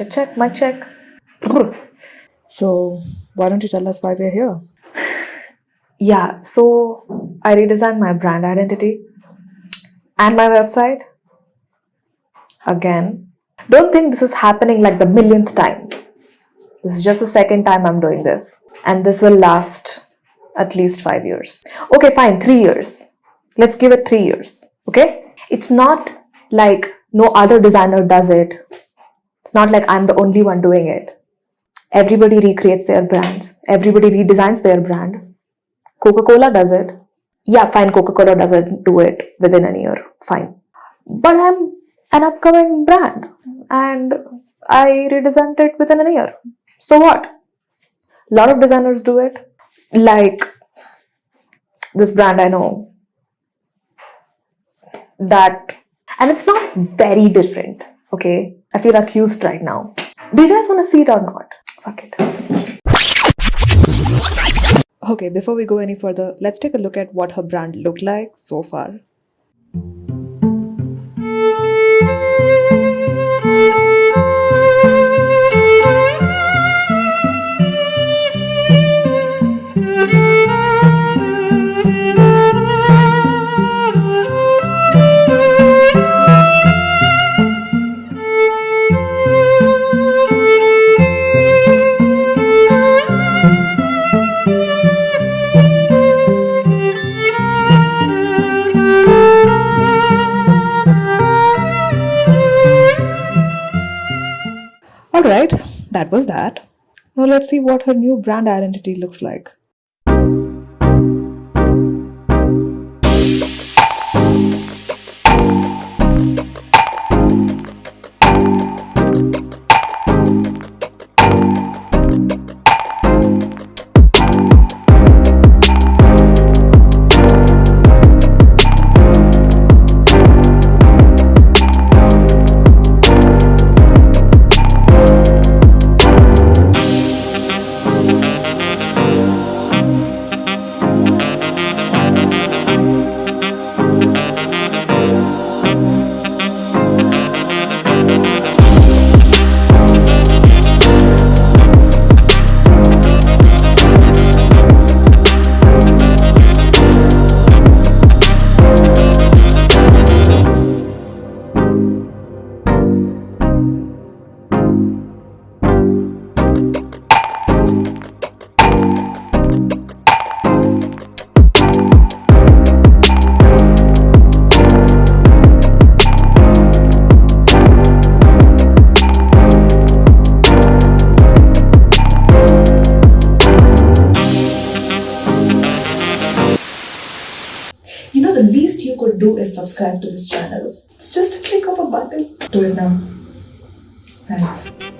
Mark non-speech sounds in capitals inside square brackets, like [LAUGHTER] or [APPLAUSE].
Check, check, mic check. So, why don't you tell us why we're here? [SIGHS] Yeah, so I redesigned my brand identity and my website. Again, don't think this is happening like the millionth time. This is just the second time I'm doing this, and this will last at least five years. Okay, fine, three years. Let's give it three years. Okay, it's not like no other designer does it, it's not like I'm the only one doing it. Everybody recreates their brands. everybody redesigns their brand. Coca Cola does it. Yeah, fine, Coca Cola doesn't do it within a year. Fine. But I'm an upcoming brand and I redesigned it within a year. So what? A lot of designers do it. Like this brand I know. That, and it's not very different. Okay, I feel accused right now. Do you guys want to see it or not? Fuck it. Okay, before we go any further, let's take a look at what her brand looked like so far. Alright, that was that. Now let's see what her new brand identity looks like. Do is subscribe to this channel. It's just a click of a button. Do it now. Thanks.